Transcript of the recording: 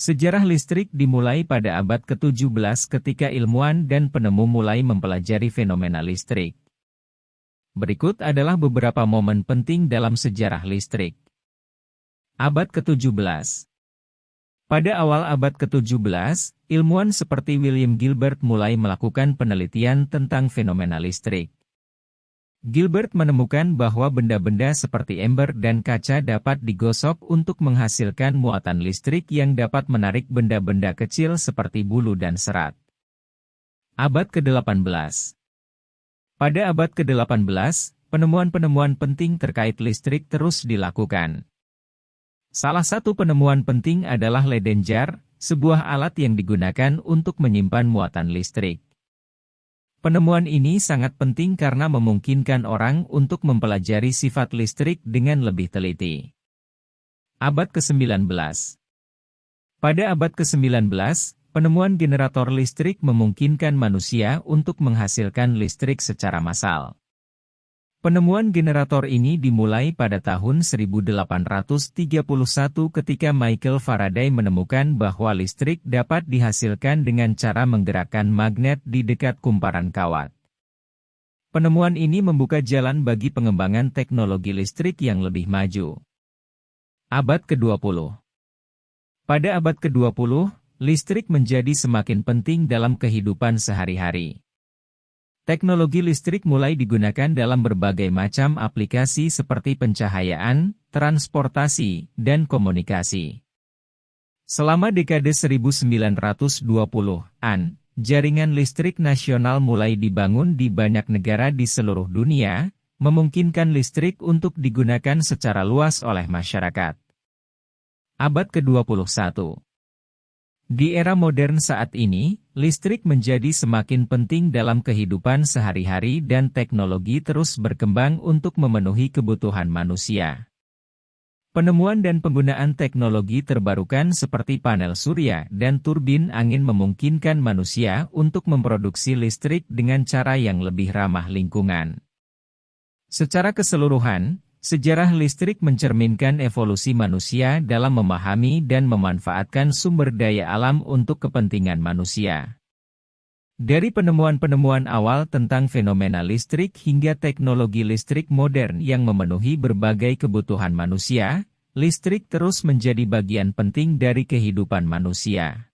Sejarah listrik dimulai pada abad ke-17 ketika ilmuwan dan penemu mulai mempelajari fenomena listrik. Berikut adalah beberapa momen penting dalam sejarah listrik. Abad ke-17 Pada awal abad ke-17, ilmuwan seperti William Gilbert mulai melakukan penelitian tentang fenomena listrik. Gilbert menemukan bahwa benda-benda seperti ember dan kaca dapat digosok untuk menghasilkan muatan listrik yang dapat menarik benda-benda kecil seperti bulu dan serat. Abad ke-18 Pada abad ke-18, penemuan-penemuan penting terkait listrik terus dilakukan. Salah satu penemuan penting adalah leden jar, sebuah alat yang digunakan untuk menyimpan muatan listrik. Penemuan ini sangat penting karena memungkinkan orang untuk mempelajari sifat listrik dengan lebih teliti. Abad ke-19 Pada abad ke-19, penemuan generator listrik memungkinkan manusia untuk menghasilkan listrik secara massal. Penemuan generator ini dimulai pada tahun 1831 ketika Michael Faraday menemukan bahwa listrik dapat dihasilkan dengan cara menggerakkan magnet di dekat kumparan kawat. Penemuan ini membuka jalan bagi pengembangan teknologi listrik yang lebih maju. Abad ke-20 Pada abad ke-20, listrik menjadi semakin penting dalam kehidupan sehari-hari. Teknologi listrik mulai digunakan dalam berbagai macam aplikasi seperti pencahayaan, transportasi, dan komunikasi. Selama dekade 1920-an, jaringan listrik nasional mulai dibangun di banyak negara di seluruh dunia, memungkinkan listrik untuk digunakan secara luas oleh masyarakat. Abad ke-21 Di era modern saat ini, Listrik menjadi semakin penting dalam kehidupan sehari-hari dan teknologi terus berkembang untuk memenuhi kebutuhan manusia. Penemuan dan penggunaan teknologi terbarukan seperti panel surya dan turbin angin memungkinkan manusia untuk memproduksi listrik dengan cara yang lebih ramah lingkungan. Secara keseluruhan, Sejarah listrik mencerminkan evolusi manusia dalam memahami dan memanfaatkan sumber daya alam untuk kepentingan manusia. Dari penemuan-penemuan awal tentang fenomena listrik hingga teknologi listrik modern yang memenuhi berbagai kebutuhan manusia, listrik terus menjadi bagian penting dari kehidupan manusia.